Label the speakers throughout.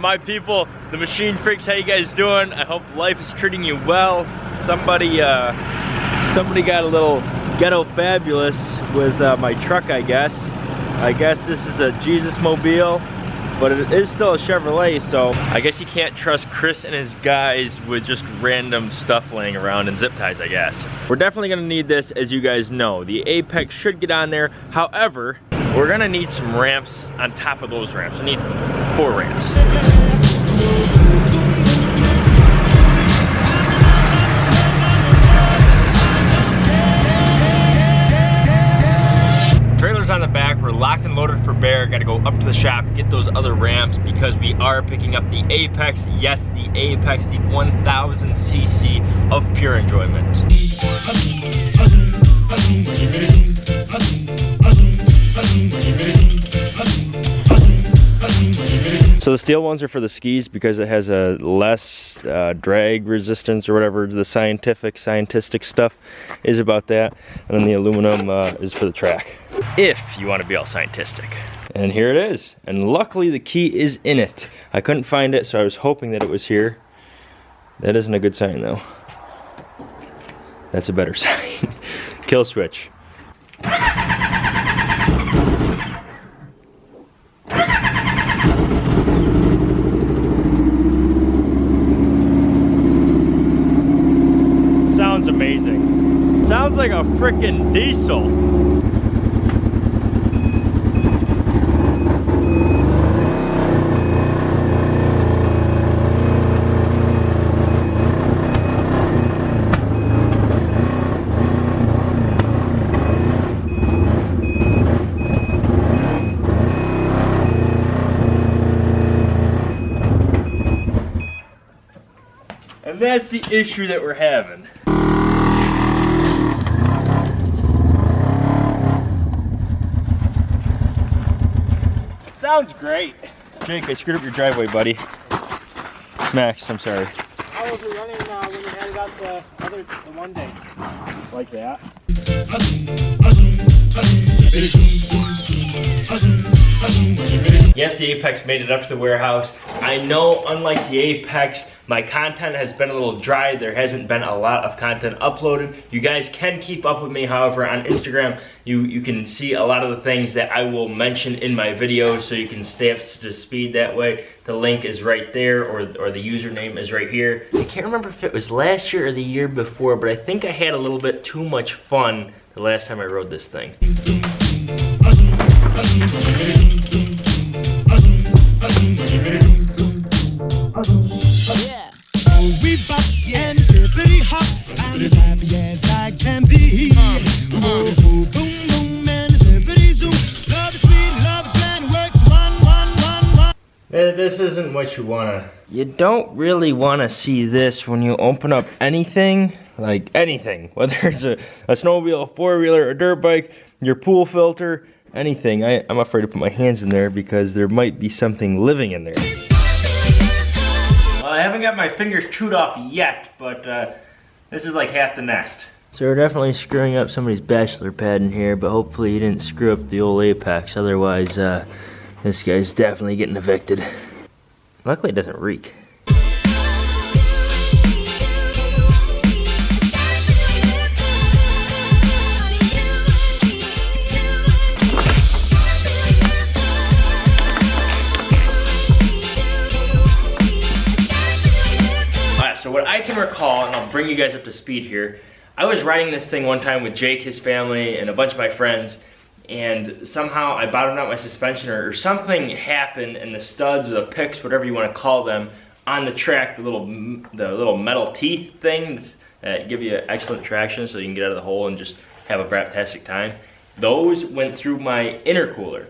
Speaker 1: my people, the machine freaks, how you guys doing? I hope life is treating you well. Somebody, uh, somebody got a little ghetto fabulous with uh, my truck, I guess. I guess this is a Jesus Mobile, but it is still a Chevrolet, so I guess you can't trust Chris and his guys with just random stuff laying around and zip ties, I guess. We're definitely gonna need this, as you guys know. The Apex should get on there. However, we're gonna need some ramps on top of those ramps. I need four ramps. Trailer's on the back. We're locked and loaded for bear. Got to go up to the shop, get those other ramps because we are picking up the Apex. Yes, the Apex, the 1000 cc of pure enjoyment. So the steel ones are for the skis because it has a less uh, drag resistance or whatever the scientific, scientific stuff is about that. And then the aluminum uh, is for the track. If you want to be all scientific. And here it is. And luckily the key is in it. I couldn't find it, so I was hoping that it was here. That isn't a good sign though. That's a better sign. Kill switch. sounds like a freaking diesel. And that's the issue that we're having. Sounds great. Jake, I screwed up your driveway, buddy. Max, I'm sorry.
Speaker 2: How was it running uh, when you had out the other the one day?
Speaker 1: Like that. Yes, the Apex made it up to the warehouse. I know, unlike the Apex, my content has been a little dry. There hasn't been a lot of content uploaded. You guys can keep up with me, however, on Instagram. You, you can see a lot of the things that I will mention in my videos, so you can stay up to speed that way. The link is right there, or, or the username is right here. I can't remember if it was last year or the year before, but I think I had a little bit too much fun the last time I rode this thing. This isn't what you wanna... You don't really wanna see this when you open up anything, like anything. Whether it's a, a snowmobile, a four-wheeler, a dirt bike, your pool filter, anything. I, I'm afraid to put my hands in there because there might be something living in there. Well, I haven't got my fingers chewed off yet, but uh, this is like half the nest. So we're definitely screwing up somebody's bachelor pad in here, but hopefully he didn't screw up the old Apex. Otherwise, uh, this guy's definitely getting evicted. Luckily it doesn't reek. so what I can recall, and I'll bring you guys up to speed here, I was riding this thing one time with Jake, his family, and a bunch of my friends, and somehow I bottomed out my suspension or, something happened and the studs or the picks, whatever you want to call them, on the track, the little the little metal teeth things that give you excellent traction so you can get out of the hole and just have a fantastic time. Those went through my intercooler.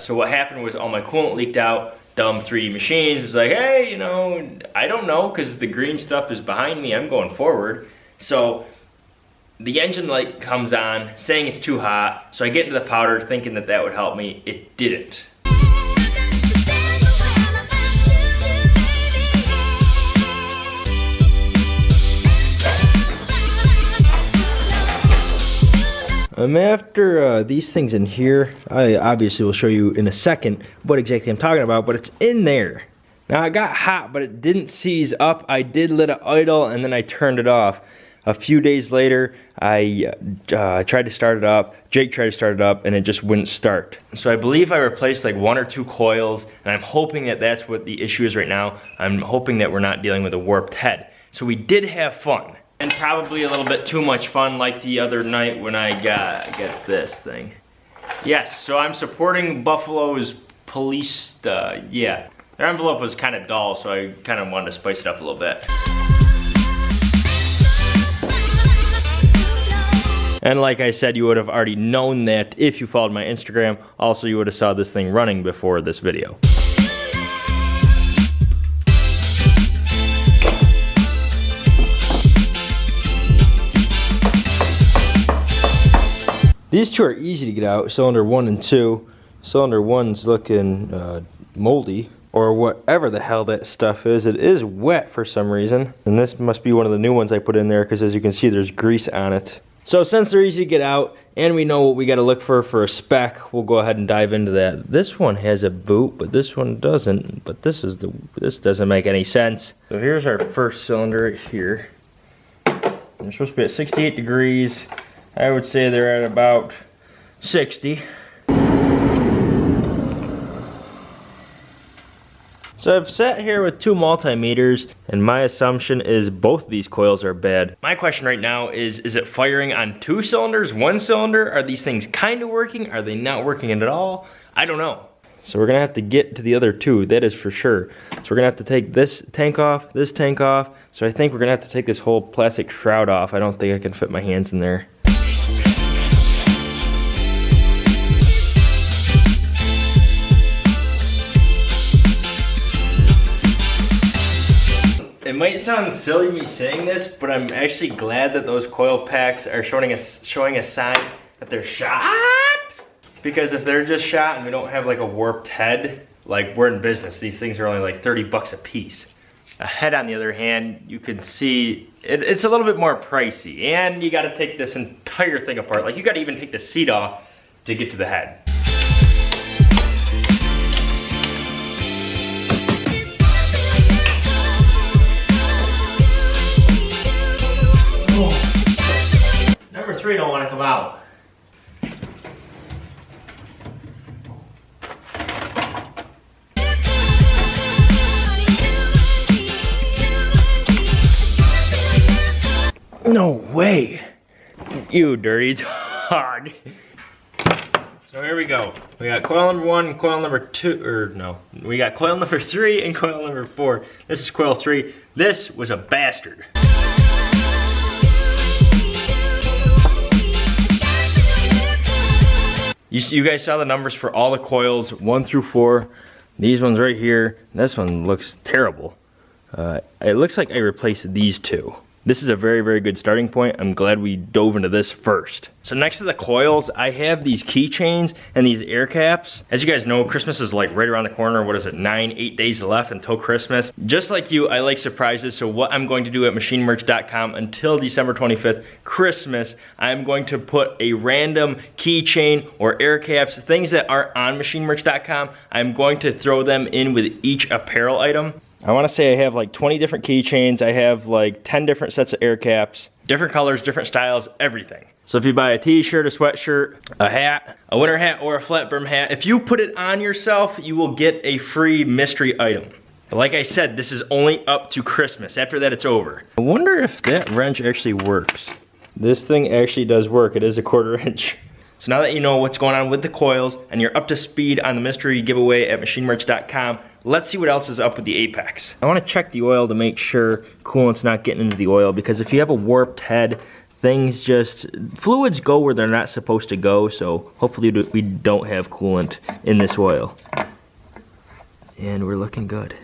Speaker 1: So what happened was all my coolant leaked out, dumb 3D machines was like, hey, you know, I don't know because the green stuff is behind me. I'm going forward. So the engine light comes on saying it's too hot. So I get into the powder thinking that that would help me. It didn't. I'm after uh, these things in here. I obviously will show you in a second what exactly I'm talking about, but it's in there. Now it got hot, but it didn't seize up. I did let it idle and then I turned it off. A few days later, I uh, tried to start it up. Jake tried to start it up and it just wouldn't start. So I believe I replaced like one or two coils and I'm hoping that that's what the issue is right now. I'm hoping that we're not dealing with a warped head. So we did have fun. And probably a little bit too much fun like the other night when I got, get this thing. Yes, so I'm supporting Buffalo's police, uh, yeah. Their envelope was kind of dull, so I kind of wanted to spice it up a little bit. And like I said, you would have already known that if you followed my Instagram. Also, you would have saw this thing running before this video. These two are easy to get out, cylinder one and two. Cylinder one's looking uh, moldy, or whatever the hell that stuff is. It is wet for some reason. And this must be one of the new ones I put in there, because as you can see, there's grease on it. So since they're easy to get out, and we know what we gotta look for for a spec, we'll go ahead and dive into that. This one has a boot, but this one doesn't. But this is the, this doesn't make any sense. So here's our first cylinder right here. They're supposed to be at 68 degrees. I would say they're at about 60. So I've sat here with two multimeters and my assumption is both these coils are bad. My question right now is, is it firing on two cylinders, one cylinder? Are these things kind of working? Are they not working at all? I don't know. So we're gonna have to get to the other two, that is for sure. So we're gonna have to take this tank off, this tank off. So I think we're gonna have to take this whole plastic shroud off. I don't think I can fit my hands in there. Might sound silly me saying this, but I'm actually glad that those coil packs are showing a, showing a sign that they're shot. Because if they're just shot and we don't have like a warped head, like we're in business, these things are only like 30 bucks a piece. A head on the other hand, you can see it, it's a little bit more pricey and you gotta take this entire thing apart. Like you gotta even take the seat off to get to the head. Three don't want to come out. No way. You dirty dog. So here we go. We got coil number one, coil number two, or no. We got coil number three and coil number four. This is coil three. This was a bastard. You, you guys saw the numbers for all the coils, one through four. These ones right here, this one looks terrible. Uh, it looks like I replaced these two. This is a very, very good starting point. I'm glad we dove into this first. So next to the coils, I have these keychains and these air caps. As you guys know, Christmas is like right around the corner. What is it, nine, eight days left until Christmas. Just like you, I like surprises. So what I'm going to do at machinemerch.com until December 25th, Christmas, I'm going to put a random keychain or air caps, things that aren't on machinemerch.com. I'm going to throw them in with each apparel item. I wanna say I have like 20 different keychains. I have like 10 different sets of air caps, different colors, different styles, everything. So if you buy a t-shirt, a sweatshirt, a hat, a winter hat, or a flat brim hat, if you put it on yourself, you will get a free mystery item. But like I said, this is only up to Christmas. After that, it's over. I wonder if that wrench actually works. This thing actually does work. It is a quarter inch. So now that you know what's going on with the coils and you're up to speed on the mystery giveaway at machinemerch.com, let's see what else is up with the Apex. I wanna check the oil to make sure coolant's not getting into the oil because if you have a warped head, things just, fluids go where they're not supposed to go, so hopefully we don't have coolant in this oil. And we're looking good.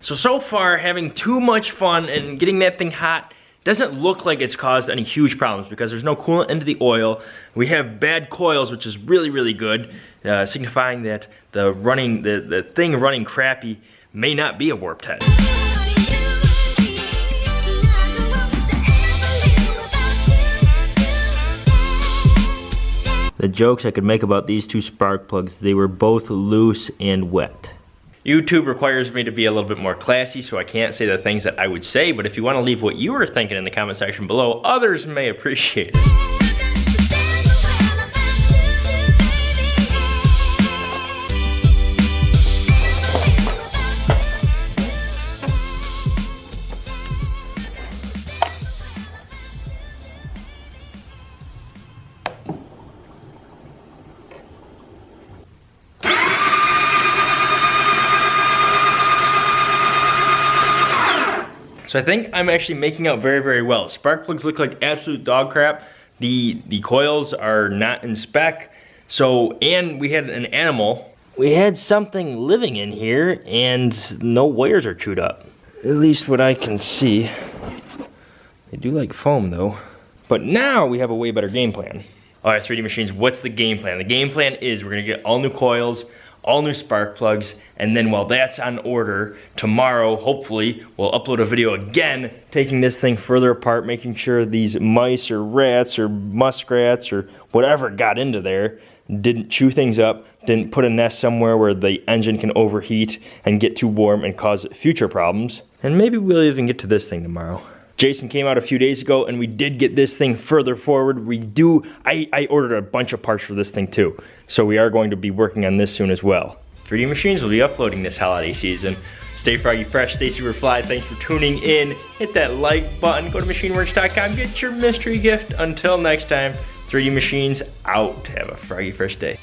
Speaker 1: So, so far, having too much fun and getting that thing hot doesn't look like it's caused any huge problems because there's no coolant into the oil. We have bad coils, which is really, really good, uh, signifying that the running, the, the thing running crappy may not be a warped head. the jokes I could make about these two spark plugs, they were both loose and wet. YouTube requires me to be a little bit more classy, so I can't say the things that I would say, but if you want to leave what you were thinking in the comment section below, others may appreciate it. So I think I'm actually making out very, very well. Spark plugs look like absolute dog crap. The, the coils are not in spec. So, and we had an animal. We had something living in here and no wires are chewed up. At least what I can see. They do like foam though. But now we have a way better game plan. All right, 3D Machines, what's the game plan? The game plan is we're gonna get all new coils, all new spark plugs, and then while that's on order, tomorrow, hopefully, we'll upload a video again, taking this thing further apart, making sure these mice or rats or muskrats or whatever got into there didn't chew things up, didn't put a nest somewhere where the engine can overheat and get too warm and cause future problems. And maybe we'll even get to this thing tomorrow. Jason came out a few days ago and we did get this thing further forward. We do, I, I ordered a bunch of parts for this thing too. So we are going to be working on this soon as well. 3D Machines will be uploading this holiday season. Stay froggy fresh, stay super fly. Thanks for tuning in. Hit that like button, go to machineworks.com, get your mystery gift. Until next time, 3D Machines out. Have a froggy fresh day.